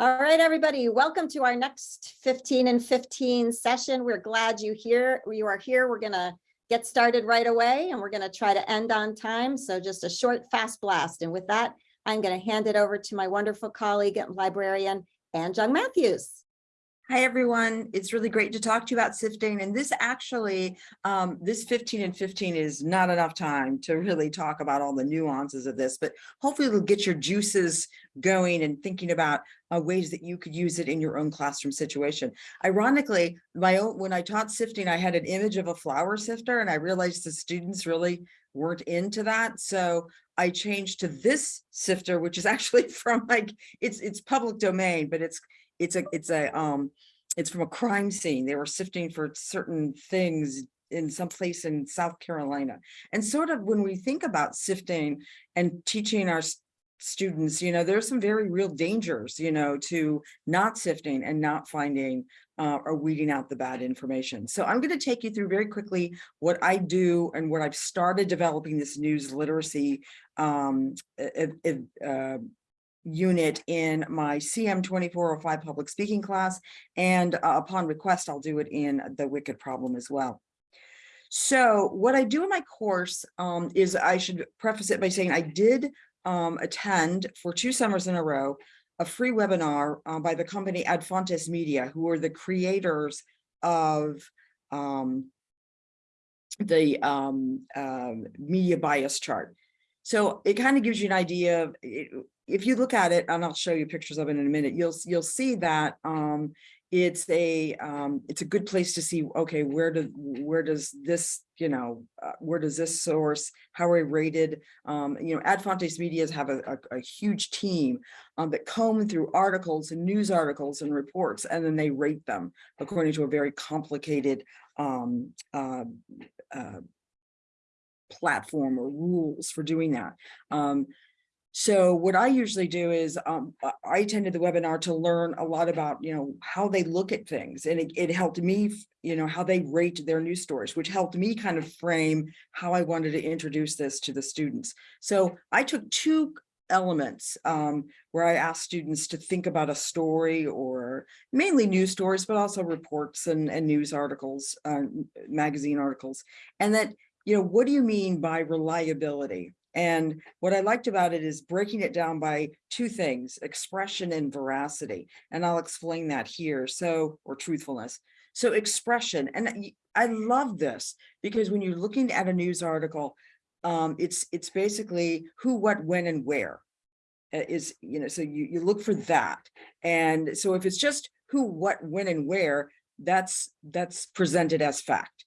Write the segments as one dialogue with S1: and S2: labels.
S1: All right, everybody, welcome to our next 15 and 15 session. We're glad you here. You are here. We're gonna get started right away and we're gonna try to end on time. So just a short, fast blast. And with that, I'm gonna hand it over to my wonderful colleague and librarian, Anne Jung Matthews.
S2: Hi, everyone. It's really great to talk to you about sifting. And this actually, um, this 15 and 15 is not enough time to really talk about all the nuances of this, but hopefully it'll get your juices going and thinking about uh, ways that you could use it in your own classroom situation. Ironically, my own, when I taught sifting, I had an image of a flour sifter and I realized the students really weren't into that. So I changed to this sifter, which is actually from like, it's, it's public domain, but it's, it's a it's a um it's from a crime scene. They were sifting for certain things in some place in South Carolina. And sort of when we think about sifting and teaching our students, you know, there's some very real dangers, you know, to not sifting and not finding uh, or weeding out the bad information. So I'm going to take you through very quickly what I do and what I've started developing this news literacy um, uh, unit in my CM 2405 public speaking class. And uh, upon request, I'll do it in the Wicked problem as well. So what I do in my course um, is I should preface it by saying I did um, attend for two summers in a row a free webinar uh, by the company Ad Fontes Media, who are the creators of um, the um, uh, media bias chart. So it kind of gives you an idea of if you look at it, and I'll show you pictures of it in a minute, you'll you'll see that um, it's a um, it's a good place to see. Okay, where do where does this you know uh, where does this source? How are rated? Um, you know, Ad Fontes Media's have a, a, a huge team um, that comb through articles and news articles and reports, and then they rate them according to a very complicated um, uh, uh, platform or rules for doing that. Um, so what I usually do is um, I attended the webinar to learn a lot about, you know, how they look at things. And it, it helped me, you know, how they rate their news stories, which helped me kind of frame how I wanted to introduce this to the students. So I took two elements um, where I asked students to think about a story or mainly news stories, but also reports and, and news articles, uh, magazine articles. And that, you know, what do you mean by reliability? And what I liked about it is breaking it down by two things, expression and veracity. And I'll explain that here. So, or truthfulness. So expression, and I love this because when you're looking at a news article, um, it's it's basically who, what, when, and where uh, you know, so you, you look for that. And so if it's just who, what, when, and where, that's that's presented as fact.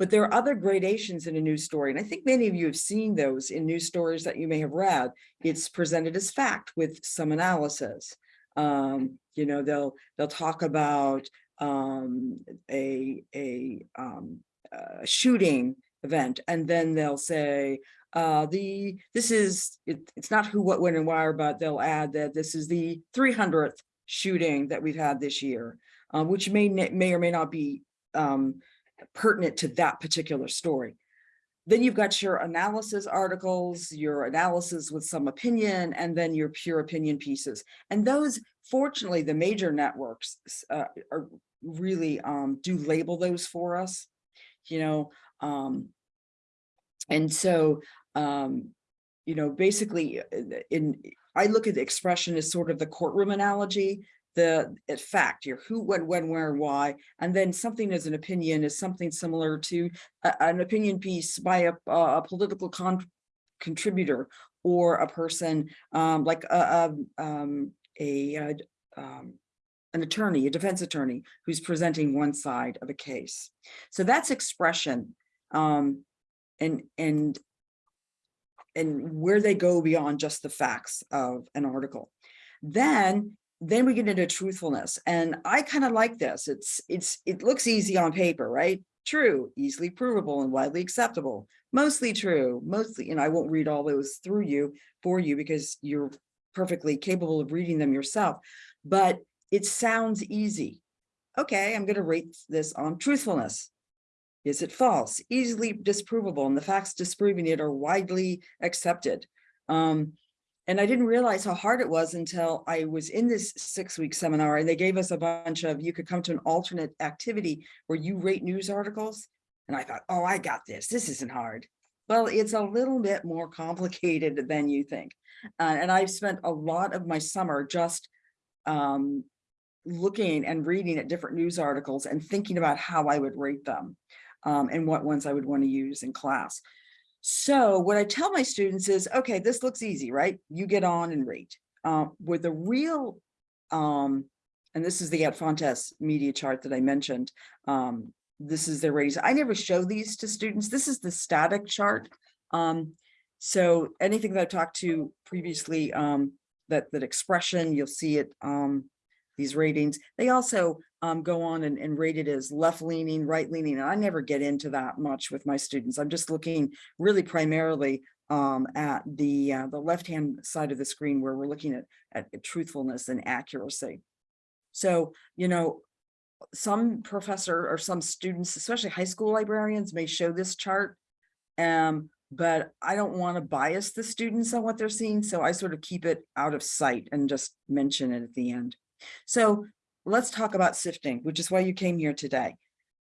S2: But there are other gradations in a news story. And I think many of you have seen those in news stories that you may have read. It's presented as fact with some analysis. Um, you know, they'll they'll talk about um, a, a, um, a shooting event, and then they'll say, uh, the this is it, it's not who, what, when, and why, but they'll add that this is the 300th shooting that we've had this year, uh, which may may or may not be um, pertinent to that particular story. Then you've got your analysis articles, your analysis with some opinion, and then your pure opinion pieces. And those, fortunately, the major networks uh, are really um, do label those for us, you know. Um, and so, um, you know, basically, uh, in I look at the expression as sort of the courtroom analogy the fact, your who, when, when, where, why, and then something as an opinion is something similar to a, an opinion piece by a, a political con contributor or a person um, like a, a, um, a, a um, an attorney, a defense attorney who's presenting one side of a case. So that's expression um, and and and where they go beyond just the facts of an article. Then then we get into truthfulness and i kind of like this it's it's it looks easy on paper right? True easily provable and widely acceptable mostly true mostly and i won't read all those through you for you because you're perfectly capable of reading them yourself but it sounds easy. Okay i'm going to rate this on truthfulness. Is it false? Easily disprovable and the facts disproving it are widely accepted. Um And I didn't realize how hard it was until I was in this six-week seminar and they gave us a bunch of, you could come to an alternate activity where you rate news articles. And I thought, oh, I got this. This isn't hard. Well, it's a little bit more complicated than you think. Uh, and I've spent a lot of my summer just um, looking and reading at different news articles and thinking about how I would rate them um, and what ones I would want to use in class. So what I tell my students is, okay, this looks easy, right? You get on and rate. Uh, with the real, um, and this is the Ad Fontes media chart that I mentioned. Um, this is their ratings. I never show these to students. This is the static chart. Um, so anything that I've talked to previously, um, that, that expression, you'll see it, um, these ratings. They also um, go on and, and rate it as left leaning, right leaning. And I never get into that much with my students. I'm just looking really primarily um, at the uh, the left hand side of the screen where we're looking at, at truthfulness and accuracy. So, you know, some professor or some students, especially high school librarians may show this chart. Um, but I don't want to bias the students on what they're seeing. So I sort of keep it out of sight and just mention it at the end. So let's talk about sifting, which is why you came here today.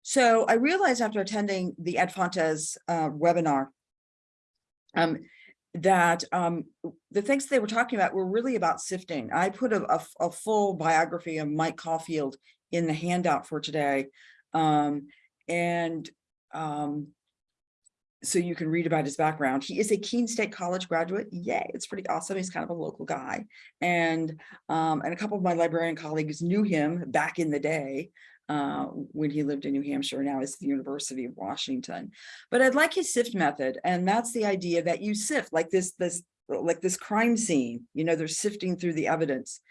S2: So I realized after attending the Ad Fontes uh, webinar um, that um, the things they were talking about were really about sifting. I put a, a, a full biography of Mike Caulfield in the handout for today. Um, and um, so you can read about his background. He is a Keene State College graduate. Yay, it's pretty awesome. He's kind of a local guy. And, um, and a couple of my librarian colleagues knew him back in the day uh, when he lived in New Hampshire, now is the University of Washington. But I'd like his SIFT method. And that's the idea that you sift like this, this, like this crime scene, you know, they're sifting through the evidence.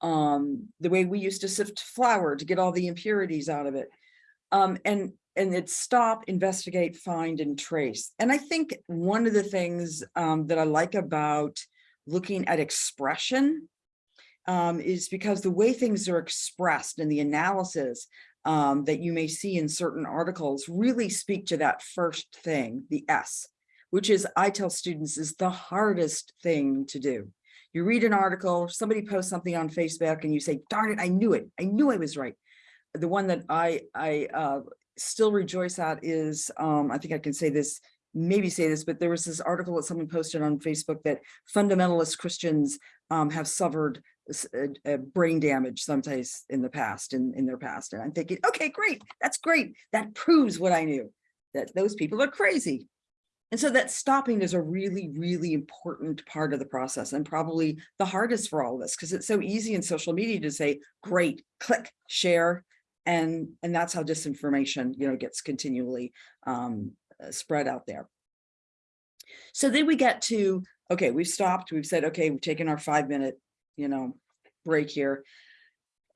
S2: Um, the way we used to sift flour to get all the impurities out of it. Um, and and it's stop, investigate, find, and trace. And I think one of the things um, that I like about looking at expression um, is because the way things are expressed and the analysis um, that you may see in certain articles really speak to that first thing, the S, which is I tell students is the hardest thing to do. You read an article, somebody posts something on Facebook and you say, darn it, I knew it. I knew I was right the one that I I uh, still rejoice at is, um, I think I can say this, maybe say this, but there was this article that someone posted on Facebook that fundamentalist Christians um, have suffered uh, brain damage sometimes in the past, in, in their past. And I'm thinking, okay, great, that's great. That proves what I knew, that those people are crazy. And so that stopping is a really, really important part of the process and probably the hardest for all of us because it's so easy in social media to say, great, click, share, and and that's how disinformation you know gets continually um, uh, spread out there. So then we get to okay we've stopped we've said okay we've taken our five minute you know break here.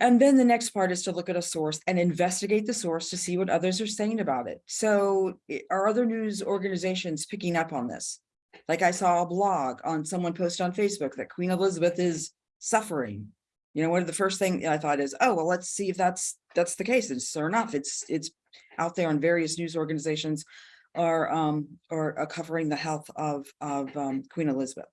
S2: And then the next part is to look at a source and investigate the source to see what others are saying about it. So are other news organizations picking up on this? Like i saw a blog on someone post on facebook that queen elizabeth is suffering you know, one of the first thing I thought is, oh, well, let's see if that's that's the case. And sure enough, it's it's out there on various news organizations are um are, covering the health of of um, Queen Elizabeth.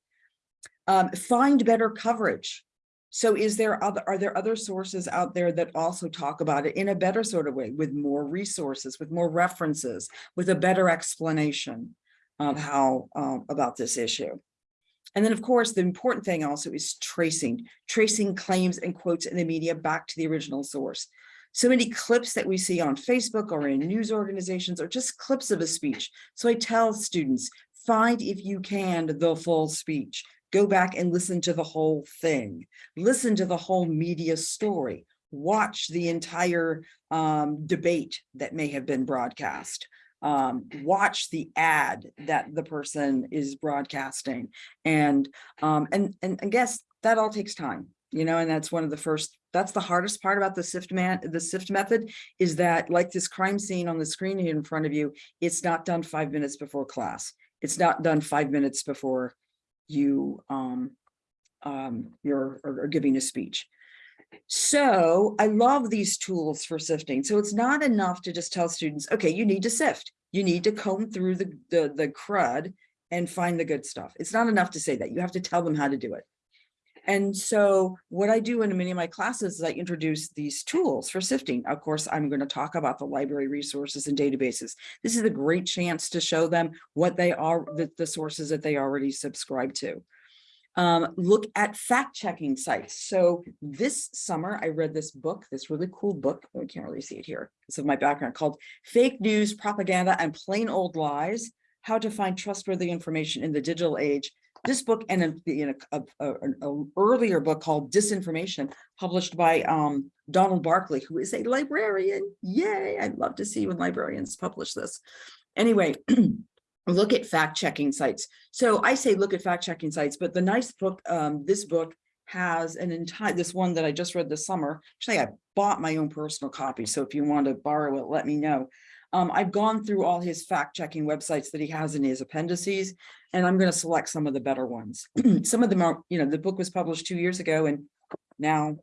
S2: Um, find better coverage. So is there other are there other sources out there that also talk about it in a better sort of way with more resources, with more references, with a better explanation of how uh, about this issue? And then, of course, the important thing also is tracing, tracing claims and quotes in the media back to the original source. So many clips that we see on Facebook or in news organizations are just clips of a speech. So I tell students, find if you can the full speech. Go back and listen to the whole thing. Listen to the whole media story. Watch the entire um, debate that may have been broadcast um, watch the ad that the person is broadcasting. And, um, and, and I guess that all takes time, you know, and that's one of the first, that's the hardest part about the SIFT man, the SIFT method is that like this crime scene on the screen in front of you, it's not done five minutes before class. It's not done five minutes before you, um, um, you're or, giving a speech. So I love these tools for sifting. So it's not enough to just tell students, okay, you need to sift. You need to comb through the, the, the crud and find the good stuff. It's not enough to say that. You have to tell them how to do it. And so what I do in many of my classes is I introduce these tools for sifting. Of course, I'm going to talk about the library resources and databases. This is a great chance to show them what they are, the, the sources that they already subscribe to. Um, look at fact checking sites. So this summer, I read this book, this really cool book. I can't really see it here because of my background called Fake News, Propaganda and Plain Old Lies, How to Find Trustworthy Information in the Digital Age. This book and a, a, a- an earlier book called Disinformation, published by um, Donald Barclay, who is a librarian. Yay, I'd love to see when librarians publish this. Anyway, look at fact checking sites. So I say look at fact checking sites, but the nice book, um, this book has an entire, this one that I just read this summer. Actually, I bought my own personal copy. So if you want to borrow it, let me know. Um, I've gone through all his fact checking websites that he has in his appendices, and I'm going to select some of the better ones. some of them are, you know, the book was published two years ago and now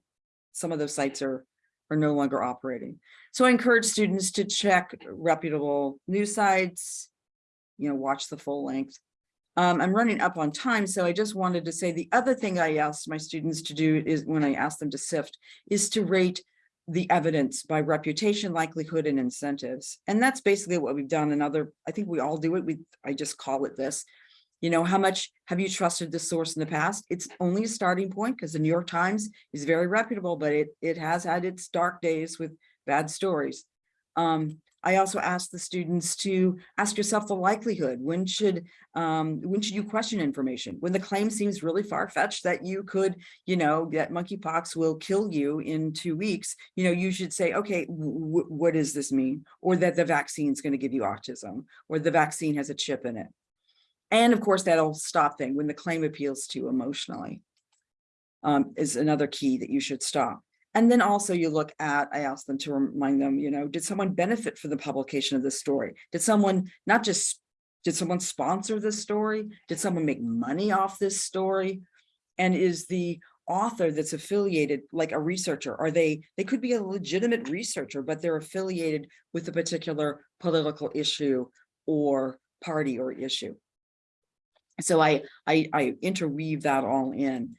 S2: some of those sites are, are no longer operating. So I encourage students to check reputable news sites, you know, watch the full length. Um, I'm running up on time, so I just wanted to say the other thing I asked my students to do is when I asked them to sift is to rate the evidence by reputation, likelihood, and incentives. And that's basically what we've done Another, I think we all do it. We, I just call it this. You know, how much have you trusted this source in the past? It's only a starting point because the New York Times is very reputable, but it, it has had its dark days with bad stories. Um, I also ask the students to ask yourself the likelihood. When should um, when should you question information? When the claim seems really far-fetched that you could, you know, that monkeypox will kill you in two weeks, you know, you should say, okay, what does this mean? Or that the vaccine is going to give you autism, or the vaccine has a chip in it. And of course, that'll stop thing when the claim appeals to you emotionally um, is another key that you should stop. And then also you look at, I asked them to remind them, you know, did someone benefit from the publication of this story? Did someone not just, did someone sponsor this story? Did someone make money off this story? And is the author that's affiliated like a researcher? Are they, they could be a legitimate researcher, but they're affiliated with a particular political issue or party or issue. So I, I, I interweave that all in.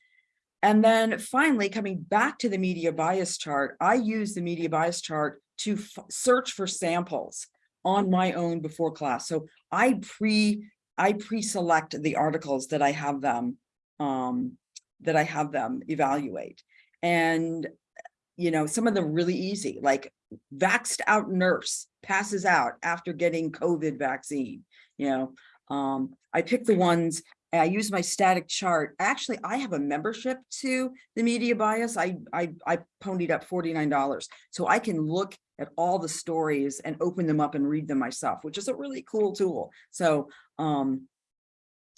S2: And then finally, coming back to the media bias chart, I use the media bias chart to search for samples on my own before class. So I pre I pre-select the articles that I have them um, that I have them evaluate. And you know, some of them really easy, like vaxxed out nurse passes out after getting COVID vaccine. You know, um, I pick the ones I use my static chart. Actually, I have a membership to the media bias. I, I, I ponied up $49. So I can look at all the stories and open them up and read them myself, which is a really cool tool. So, um,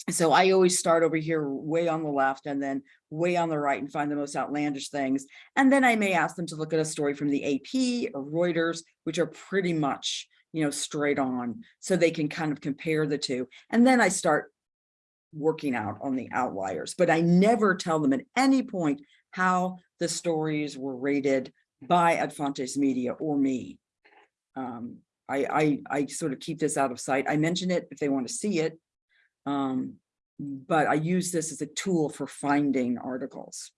S2: so I always start over here way on the left and then way on the right and find the most outlandish things. And then I may ask them to look at a story from the AP or Reuters, which are pretty much, you know, straight on so they can kind of compare the two. And then I start working out on the outliers, but I never tell them at any point how the stories were rated by Ad Fontes Media or me. Um, I, I, I sort of keep this out of sight. I mention it if they want to see it, um, but I use this as a tool for finding articles.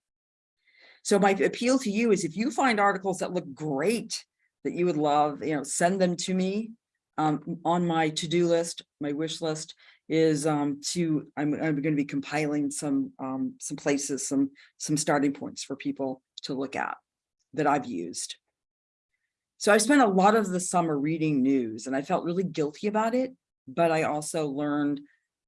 S2: So my appeal to you is if you find articles that look great, that you would love, you know, send them to me um, on my to-do list, my wish list, is um, to, I'm, I'm going to be compiling some, um, some places, some, some starting points for people to look at that I've used. So I spent a lot of the summer reading news and I felt really guilty about it, but I also learned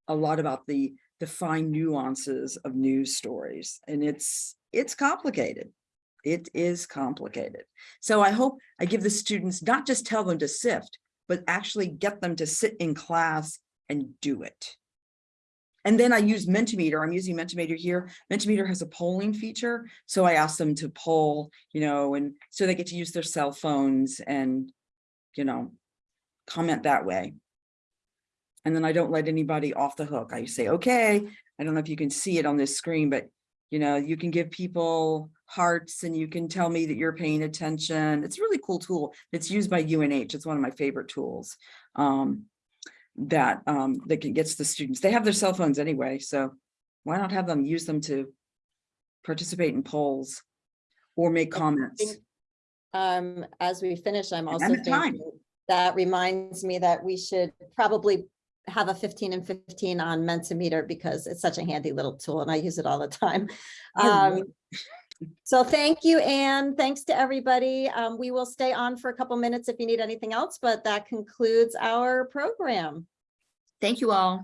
S2: a lot about the, the fine nuances of news stories and it's, it's complicated. It is complicated. So I hope I give the students, not just tell them to sift, but actually get them to sit in class and do it. And then I use Mentimeter. I'm using Mentimeter here. Mentimeter has a polling feature. So I ask them to poll, you know, and so they get to use their cell phones and, you know, comment that way. And then I don't let anybody off the hook. I say, okay, I don't know if you can see it on this screen, but you know, you can give people hearts and you can tell me that you're paying attention. It's a really cool tool. It's used by UNH. It's one of my favorite tools. Um, that, um, that gets the students, they have their cell phones anyway, so why not have them use them to participate in polls or make comments?
S1: Um, as we finish, I'm also thinking, that reminds me that we should probably have a fifteen and fifteen on Mentimeter because it's such a handy little tool and I use it all the time. Um, so thank you, Anne. Thanks to everybody. Um, we will stay on for a couple minutes if you need anything else, but that concludes our program.
S2: Thank you all.